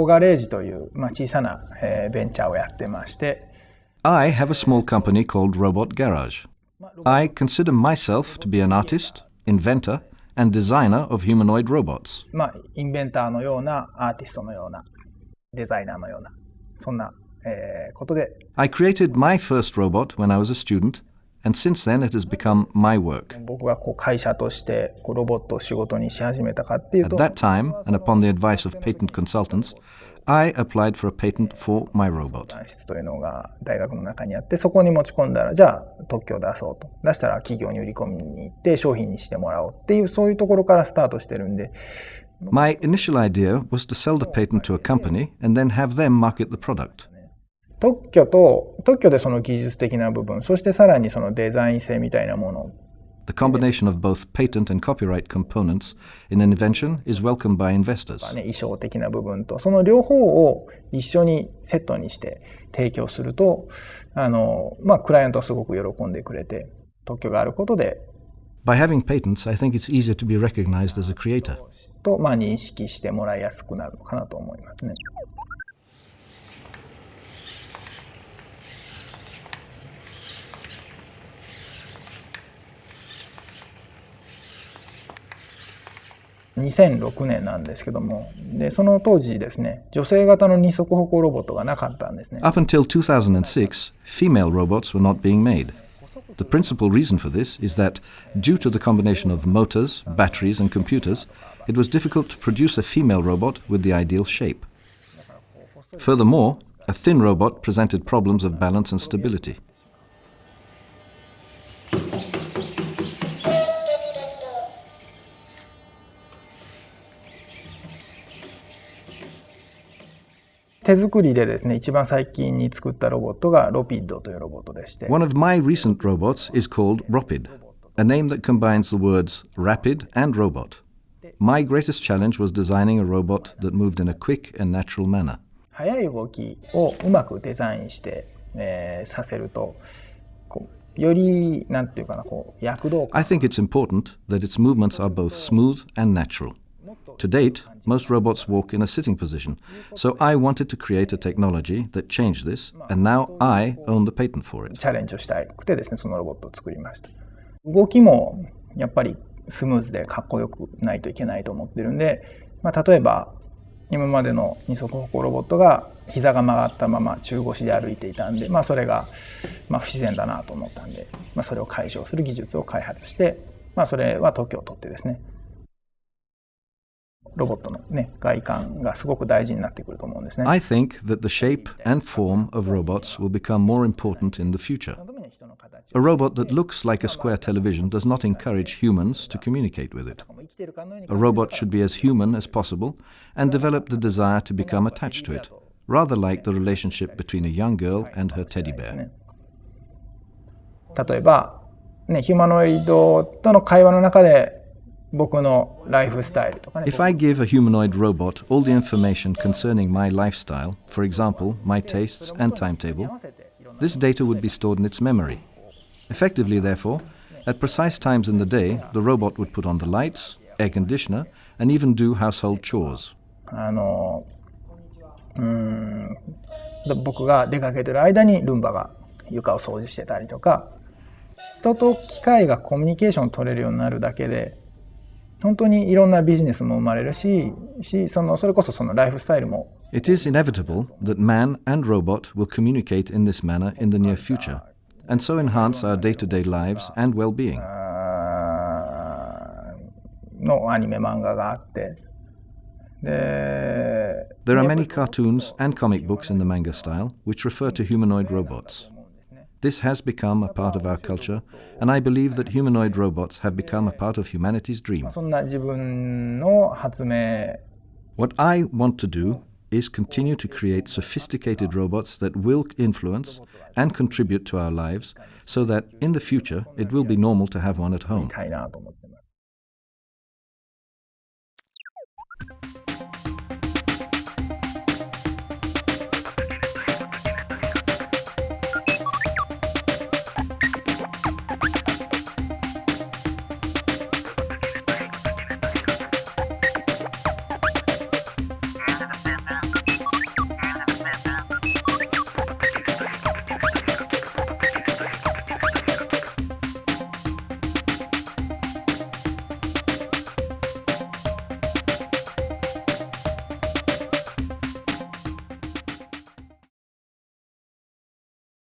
あのロボガレージという、まあ、小さな、えーベンチャーをやってまして I have a small company called Robot Garage. I consider myself to be an artist, inventor, and designer of humanoid robots. まあ、インベンターのようなアーティストのようなデザイナーのようなそんな、えーことで I created my first robot when I was a student, and since then, it has become my work. At that time, and upon the advice of patent consultants, I applied for a patent for my robot. My initial idea was to sell the patent to a company and then have them market the product. 特許と特許でその技術的な部分そしてさらにそのデザイン性みたいなもの The combination of both patent and copyright components in an invention is welcomed by investors. ね、衣装的な部分とその両方を一緒にセットにして提供するとあの、まあ、クライアントはすごく喜んでくれて特許があることで By having patents, I think it's easier to be recognized as a creator. と、まあ、認識してもらいやすくなるのかなと思いますね。2006年なんですけどもでその当時ですね女性型の二足歩行ロボットがなかったんですね Up until 2006, female robots were not being made. The principal reason for this is that, due to the combination of motors, batteries, and computers, it was difficult to produce a female robot with the ideal shape. Furthermore, a thin robot presented problems of balance and stability. 手作りでですね一番最近に作ったロボットがロピッドというロボットでして One of my recent robots is called Ropid, a name that combines the words rapid and robot. My greatest challenge was designing a robot that moved in a quick and natural manner. 速い動きをうまくデザインして、えーさせるとこうよりなんていうかなこう躍動感 I think it's important that its movements are both smooth and natural. To date, most robots walk in a sitting position, so I wanted to create a technology that changed this, and now I own the patent for it. チャレンジをしたくてですねそのロボットを作りました動きもやっぱりスムーズでかっこよくないといけないと思ってるんで、まあ、例えば今までの二足歩行ロボットが膝が曲がったまま中腰で歩いていたんで、まあ、それがまあ不自然だなと思ったんで、まあ、それを解消する技術を開発して、まあ、それは特許を取ってですね I think that the shape and form of robots will become more important in the future. 特に人の形 A robot that looks like a square television does not encourage humans to communicate with it. 生きてるかのように A robot should be as human as possible and develop the desire to become attached to it, rather like the relationship between a young girl and her teddy bear. 例えば、ね、ヒューマノイドとの会話の中で 僕のライフスタイルとかね If I give a humanoid robot all the information concerning my lifestyle, for example, my tastes and timetable, this data would be stored in its memory. Effectively, therefore, at precise times in the day, the robot would put on the lights, air conditioner, and even do household chores. あのうーん僕が出かけてる間にルンバが床を掃除してたりとか人と機械がコミュニケーションを取れるようになるだけで本当にいろんなビジネスも生まれるししそのそれこそそのライフスタイルも It is inevitable that man and robot will communicate in this manner in the near future, and so enhance our day to day lives and well being. あーのアニメ漫画があってで There are many cartoons and comic books in the manga style which refer to humanoid robots. This has become a part of our culture, and I believe that humanoid robots have become a part of humanity's dream. What I want to do is continue to create sophisticated robots that will influence and contribute to our lives so that in the future it will be normal to have one at home.